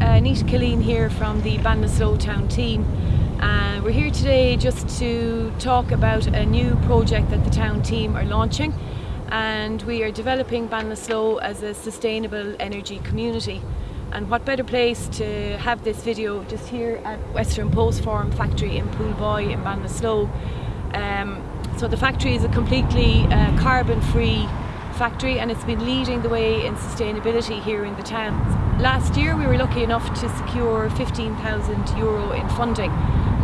uh, Nita Killeen here from the Ballinasloe Town team. Uh, we're here today just to talk about a new project that the town team are launching and we are developing Ballinasloe as a sustainable energy community and what better place to have this video just here at Western Post Farm factory in Poolboy in Ballinasloe. Um, so the factory is a completely uh, carbon free factory and it's been leading the way in sustainability here in the town. Last year we were lucky enough to secure 15,000 euro in funding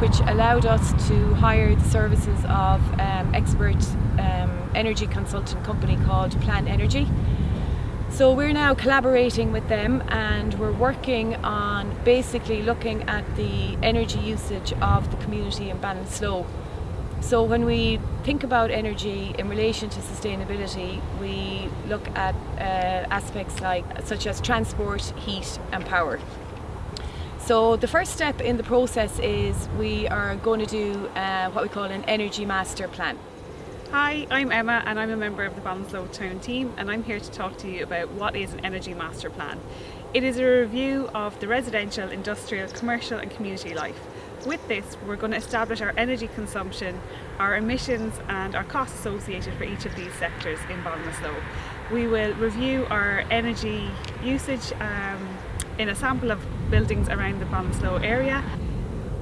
which allowed us to hire the services of um, expert um, energy consultant company called Plan Energy. So we're now collaborating with them and we're working on basically looking at the energy usage of the community in Ballinasloe. So when we think about energy in relation to sustainability, we look at uh, aspects like such as transport, heat and power. So the first step in the process is we are going to do uh, what we call an energy master plan. Hi, I'm Emma and I'm a member of the Ballinasloe Town team and I'm here to talk to you about what is an energy master plan. It is a review of the residential, industrial, commercial and community life. With this we're going to establish our energy consumption, our emissions and our costs associated for each of these sectors in Ballinasloe. We will review our energy usage um, in a sample of buildings around the Ballinasloe area.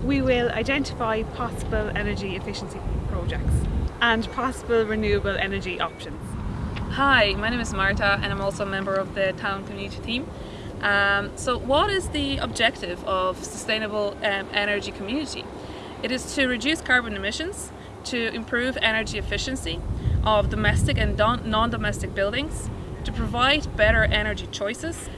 We will identify possible energy efficiency projects and possible renewable energy options. Hi, my name is Marta and I'm also a member of the town community team. Um, so what is the objective of sustainable um, energy community? It is to reduce carbon emissions, to improve energy efficiency of domestic and non-domestic buildings, to provide better energy choices,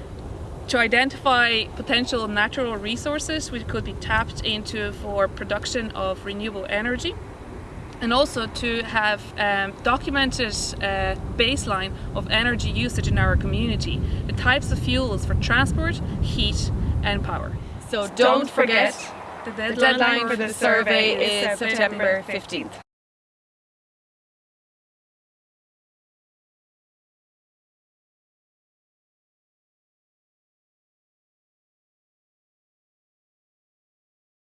to identify potential natural resources which could be tapped into for production of renewable energy, and also to have um, documented uh, baseline of energy usage in our community, the types of fuels for transport, heat and power. So don't, forget the deadline, the deadline for the survey is September 15th.